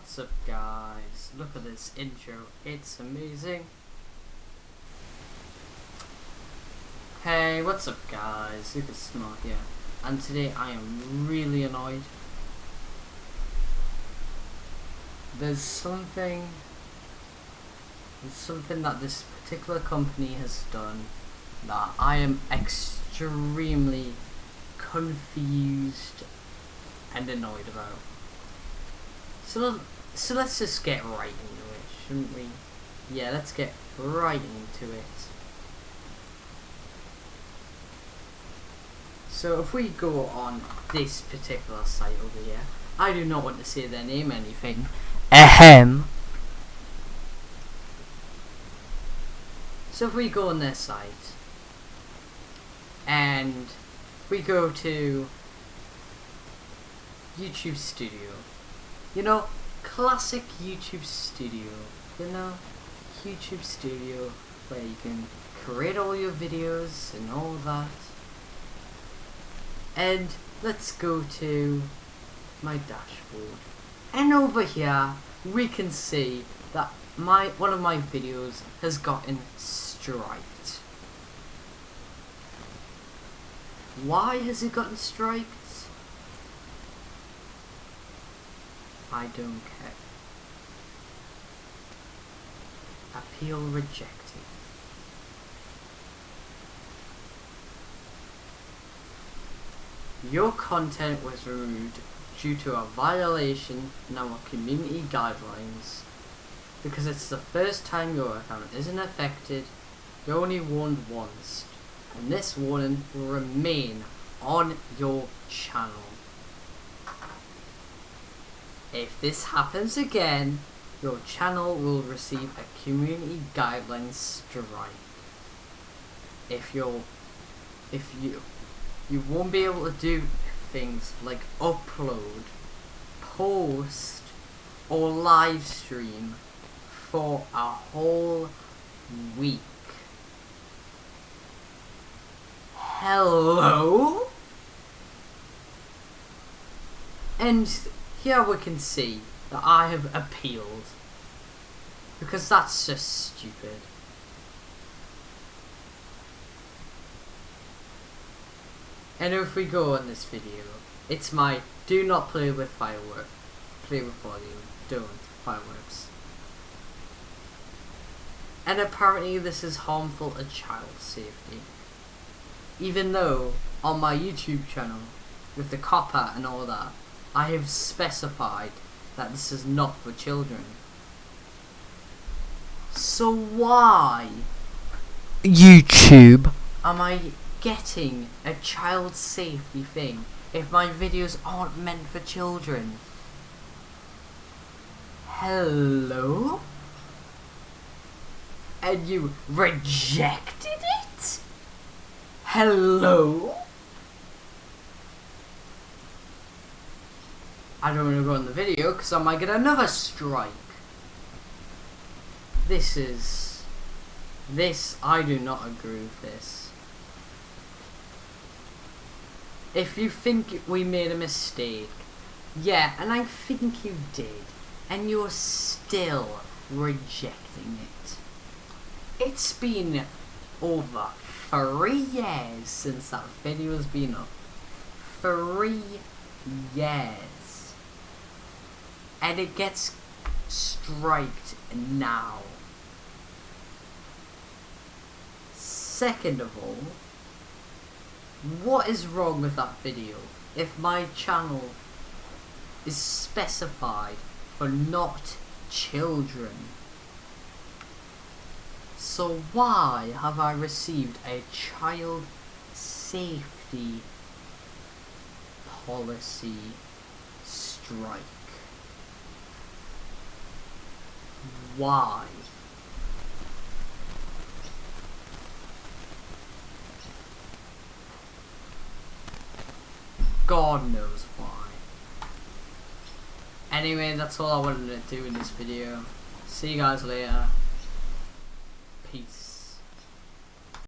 What's up guys? Look at this intro, it's amazing. Hey, what's up guys? Super Smart here. And today I am really annoyed. There's something there's something that this particular company has done that I am extremely confused and annoyed about. So, so let's just get right into it, shouldn't we? Yeah, let's get right into it. So if we go on this particular site over here, I do not want to say their name or anything. Ahem. So if we go on their site, and we go to YouTube Studio, you know, classic YouTube Studio. You know, YouTube Studio where you can create all your videos and all that. And let's go to my dashboard. And over here, we can see that my one of my videos has gotten striped. Why has it gotten striked? I don't care. Appeal rejected. Your content was removed due to a violation in our community guidelines. Because it's the first time your account isn't affected, you're only warned once, and this warning will remain on your channel. If this happens again, your channel will receive a community guidelines strike. If you're, if you, you won't be able to do things like upload, post, or live stream for a whole week. Hello? And here we can see that I have appealed. Because that's just stupid. And if we go on this video, it's my do not play with fireworks. Play with volume. Don't. Fireworks. And apparently this is harmful to child safety. Even though on my YouTube channel, with the COPPA and all that, I have specified that this is not for children. So why, YouTube, am I getting a child safety thing if my videos aren't meant for children? Hello? And you rejected it? Hello? I don't want to go on the video because I might get another strike. This is... This, I do not agree with this. If you think we made a mistake, yeah, and I think you did, and you're still rejecting it. It's been over three years since that video has been up. Three years and it gets striked now. Second of all, what is wrong with that video if my channel is specified for not children? So why have I received a child safety policy strike? Why? God knows why. Anyway, that's all I wanted to do in this video. See you guys later. Peace.